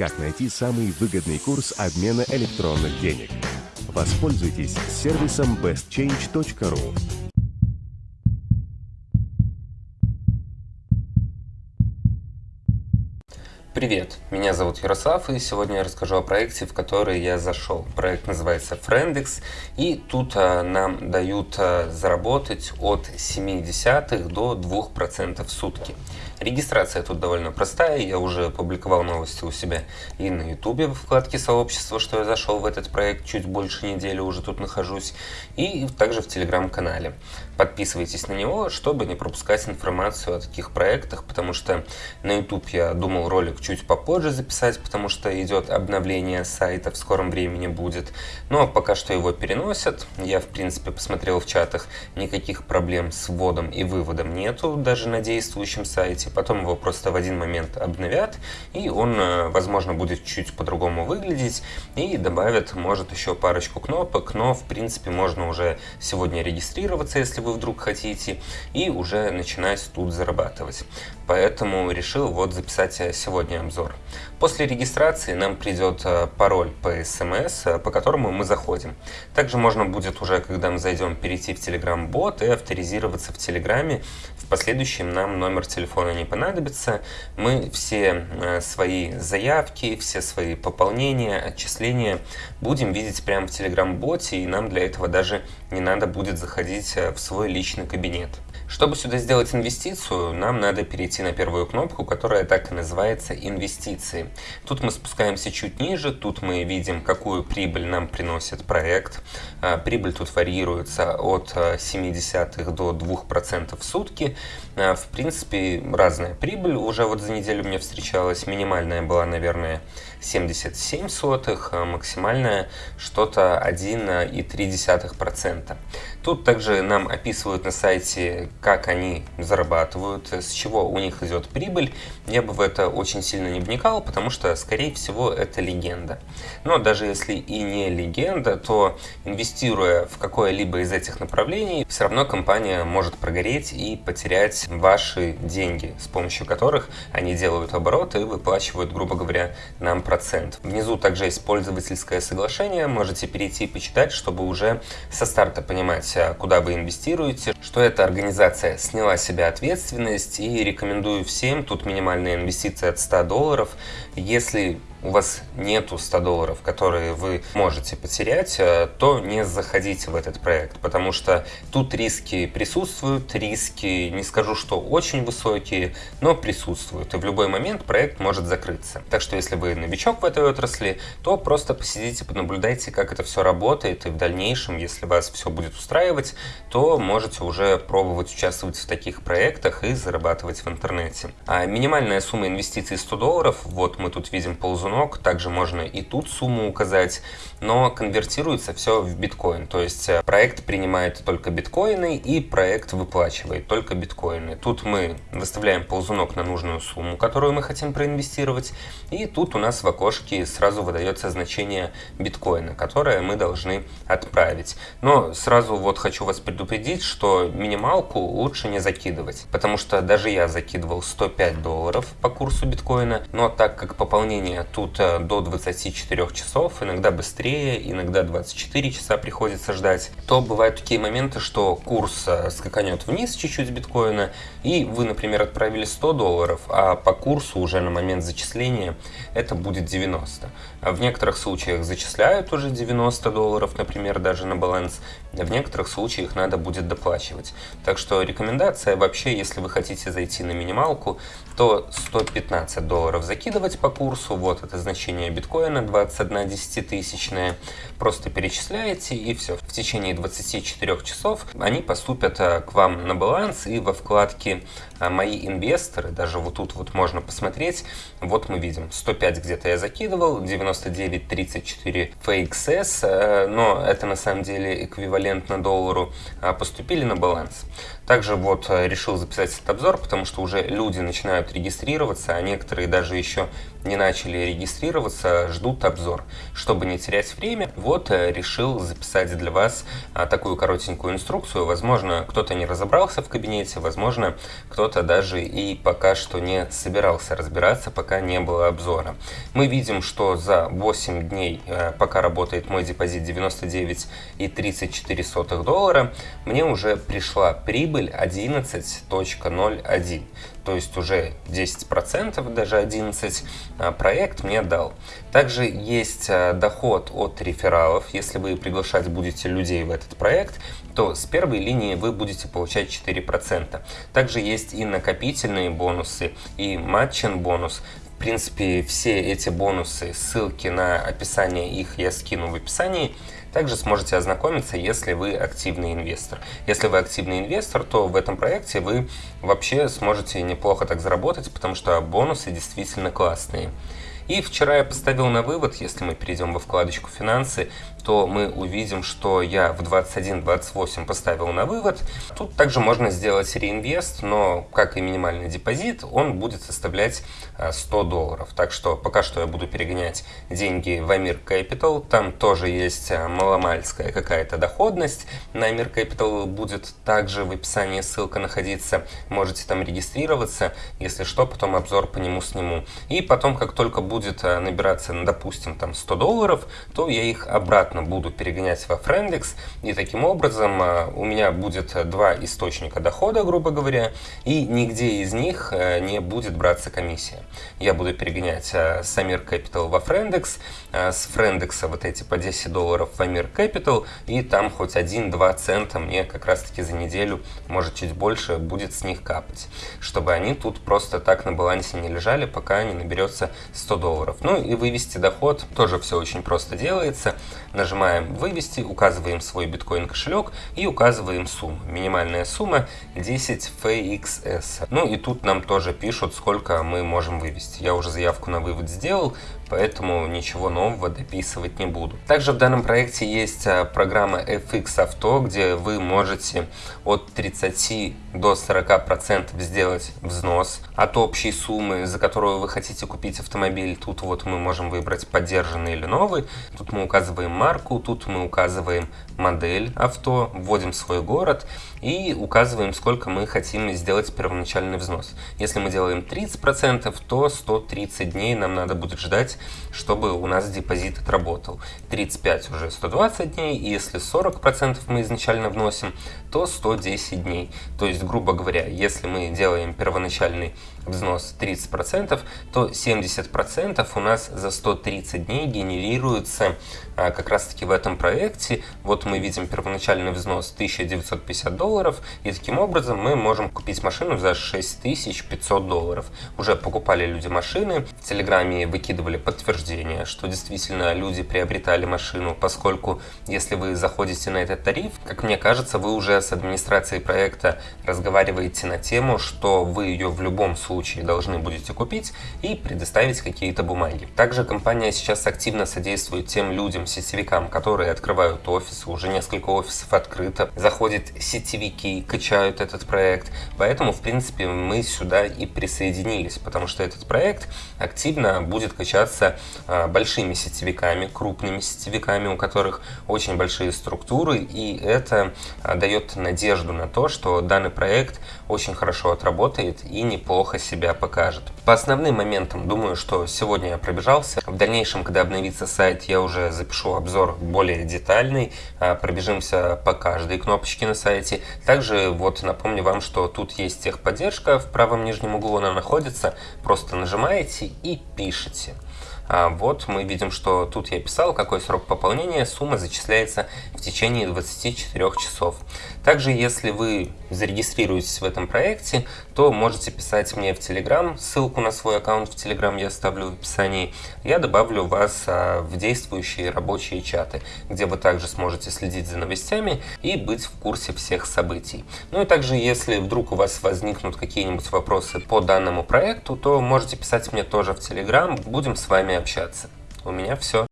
как найти самый выгодный курс обмена электронных денег. Воспользуйтесь сервисом bestchange.ru. Привет, меня зовут Ярослав, и сегодня я расскажу о проекте, в который я зашел. Проект называется Friendex, и тут а, нам дают а, заработать от 0,7 до 2% в сутки. Регистрация тут довольно простая, я уже публиковал новости у себя и на ютубе в вкладке сообщества, что я зашел в этот проект, чуть больше недели уже тут нахожусь, и также в телеграм-канале. Подписывайтесь на него, чтобы не пропускать информацию о таких проектах, потому что на YouTube я думал ролик чуть попозже записать, потому что идет обновление сайта, в скором времени будет. Но пока что его переносят. Я, в принципе, посмотрел в чатах, никаких проблем с вводом и выводом нету, даже на действующем сайте. Потом его просто в один момент обновят, и он, э, возможно, будет чуть по-другому выглядеть, и добавят, может, еще парочку кнопок, но, в принципе, можно уже сегодня регистрироваться, если вы вдруг хотите, и уже начинать тут зарабатывать. Поэтому решил вот записать сегодня обзор. После регистрации нам придет э, пароль по смс, э, по которому мы заходим. Также можно будет уже, когда мы зайдем, перейти в Telegram бот и авторизироваться в Телеграме. В последующем нам номер телефона не понадобится. Мы все э, свои заявки, все свои пополнения, отчисления будем видеть прямо в Telegram боте, и нам для этого даже не надо будет заходить в свой личный кабинет. Чтобы сюда сделать инвестицию, нам надо перейти на первую кнопку, которая так и называется «Инвестиции». Тут мы спускаемся чуть ниже, тут мы видим, какую прибыль нам приносит проект. А, прибыль тут варьируется от 0,7 а, до 2% в сутки. В принципе, разная прибыль уже вот за неделю мне встречалась. Минимальная была, наверное, 77 сотых, максимальная что-то 1,3%. Тут также нам описывают на сайте, как они зарабатывают, с чего у них идет прибыль. Я бы в это очень сильно не вникал, потому что, скорее всего, это легенда. Но даже если и не легенда, то инвестируя в какое-либо из этих направлений, все равно компания может прогореть и потерять ваши деньги, с помощью которых они делают обороты и выплачивают, грубо говоря, нам процент. Внизу также есть пользовательское соглашение, можете перейти и почитать, чтобы уже со старта понимать, знать, куда вы инвестируете, что эта организация сняла себе ответственность. И рекомендую всем, тут минимальная инвестиция от 100 долларов, если у вас нету 100 долларов, которые вы можете потерять, э, то не заходите в этот проект, потому что тут риски присутствуют, риски, не скажу, что очень высокие, но присутствуют, и в любой момент проект может закрыться. Так что если вы новичок в этой отрасли, то просто посидите, понаблюдайте, как это все работает, и в дальнейшем, если вас все будет устраивать, то можете уже пробовать участвовать в таких проектах и зарабатывать в интернете. А минимальная сумма инвестиций 100 долларов, вот мы тут видим ползунок, ползунок, также можно и тут сумму указать, но конвертируется все в биткоин, то есть э, проект принимает только биткоины и проект выплачивает только биткоины. Тут мы выставляем ползунок на нужную сумму, которую мы хотим проинвестировать, и тут у нас в окошке сразу выдается значение биткоина, которое мы должны отправить. Но сразу вот хочу вас предупредить, что минималку лучше не закидывать, потому что даже я закидывал 105 долларов по курсу биткоина, но так как пополнение тут тут э, до 24 часов, иногда быстрее, иногда 24 часа приходится ждать, то бывают такие моменты, что курс э, скаканет вниз чуть-чуть биткоина, и вы, например, отправили 100 долларов, а по курсу уже на момент зачисления это будет 90. А в некоторых случаях зачисляют уже 90 долларов, например, даже на баланс, в некоторых случаях надо будет доплачивать. Так что рекомендация вообще, если вы хотите зайти на минималку, то 115 долларов закидывать по курсу, вот это значение биткоина 21 десятитысячная, просто перечисляете и все. В течение 24 часов они поступят э, к вам на баланс и во вкладке э, «Мои инвесторы», даже вот тут вот можно посмотреть, вот мы видим 105 где-то я закидывал, 99.34 FXS, э, но это на самом деле эквивалентно доллару, поступили на баланс. Также вот решил записать этот обзор, потому что уже люди начинают регистрироваться, а некоторые даже еще не начали регистрироваться ждут обзор. Чтобы не терять время, вот э, решил записать для вас а, такую коротенькую инструкцию. Возможно, кто-то не разобрался в кабинете, возможно, кто-то даже и пока что не собирался разбираться, пока не было обзора. Мы видим, что за 8 дней, э, пока работает мой депозит 99,34 доллара, мне уже пришла прибыль 11.01 то есть уже 10%, даже 11 а, проект мне дал. Также есть а, доход от рефералов. Если вы приглашать будете людей в этот проект, то с первой линии вы будете получать 4%. Также есть и накопительные бонусы, и матчин бонус. В принципе, все эти бонусы, ссылки на описание их я скину в описании. Также сможете ознакомиться, если вы активный инвестор. Если вы активный инвестор, то в этом проекте вы вообще сможете неплохо так заработать, потому что бонусы действительно классные. И вчера я поставил на вывод, если мы перейдем во вкладочку «Финансы», то мы увидим, что я в 21-28 поставил на вывод. Тут также можно сделать реинвест, но, как и минимальный депозит, он будет составлять 100 а, долларов. Так что пока что я буду перегонять деньги в Амир Capital. Там тоже есть а, маломальская какая-то доходность. На Амир Capital будет также в описании ссылка находиться. Можете там регистрироваться. Если что, потом обзор по нему сниму. И потом, как только будет а, набираться, допустим, там 100 долларов, то я их обратно обратно буду перегонять во Friendix, и таким образом а, у меня будет два источника дохода, грубо говоря, и нигде из них э, не будет браться комиссия. Я буду перегонять с Amir Capital во Friendix, а, с Friendix вот эти по 10 долларов в Amir Capital, и там хоть 1-2 цента мне как раз-таки за неделю, может чуть больше, будет с них капать, чтобы они тут просто так на балансе не лежали, пока не наберется 100 долларов. Ну и вывести доход тоже все очень просто делается. Нажимаем «Вывести», указываем свой биткоин кошелек и указываем сумму. Минимальная сумма 10 FXS. Ну и тут нам тоже пишут, сколько мы можем вывести. Я уже заявку на вывод сделал, поэтому ничего нового дописывать не буду. Также в данном проекте есть а, программа FX Auto, где вы можете от 30 до 40% сделать взнос от общей суммы, за которую вы хотите купить автомобиль. Тут вот мы можем выбрать поддержанный или новый. Тут мы указываем марку, тут мы указываем модель авто, вводим свой город и указываем, сколько мы хотим сделать первоначальный взнос. Если мы делаем 30%, то 130 дней нам надо будет ждать, чтобы у нас депозит отработал. 35 уже 120 дней, и если 40% мы изначально вносим, то 110 дней. То есть, грубо говоря, если мы делаем первоначальный взнос 30%, то 70% у нас за 130 дней генерируется а, как раз таки в этом проекте. Вот мы видим первоначальный взнос 1950 долларов, и таким образом мы можем купить машину за 6500 долларов. Уже покупали люди машины, в Телеграме выкидывали подтверждение, что действительно люди приобретали машину, поскольку если вы заходите на этот тариф, как мне кажется, вы уже с администрацией проекта разговариваете на тему, что вы ее в любом случае случае должны будете купить и предоставить какие-то бумаги. Также компания сейчас активно содействует тем людям, сетевикам, которые открывают офисы, уже несколько офисов открыто, заходят сетевики, качают этот проект. Поэтому, в принципе, мы сюда и присоединились, потому что этот проект активно будет качаться а, большими сетевиками, крупными сетевиками, у которых очень большие структуры, и это а, дает надежду на то, что данный проект очень хорошо отработает и неплохо себя покажет. По основным моментам, думаю, что сегодня я пробежался. В дальнейшем, когда обновится сайт, я уже запишу обзор более детальный. А, пробежимся по каждой кнопочке на сайте. Также вот напомню вам, что тут есть техподдержка. В правом нижнем углу она находится. Просто нажимаете и пишете. А вот мы видим, что тут я писал, какой срок пополнения, сумма зачисляется в течение 24 часов. Также, если вы зарегистрируетесь в этом проекте, то можете писать мне в Telegram, ссылку на свой аккаунт в Telegram я оставлю в описании. Я добавлю вас а, в действующие рабочие чаты, где вы также сможете следить за новостями и быть в курсе всех событий. Ну и также, если вдруг у вас возникнут какие-нибудь вопросы по данному проекту, то можете писать мне тоже в Telegram, будем с вами общаться. У меня все.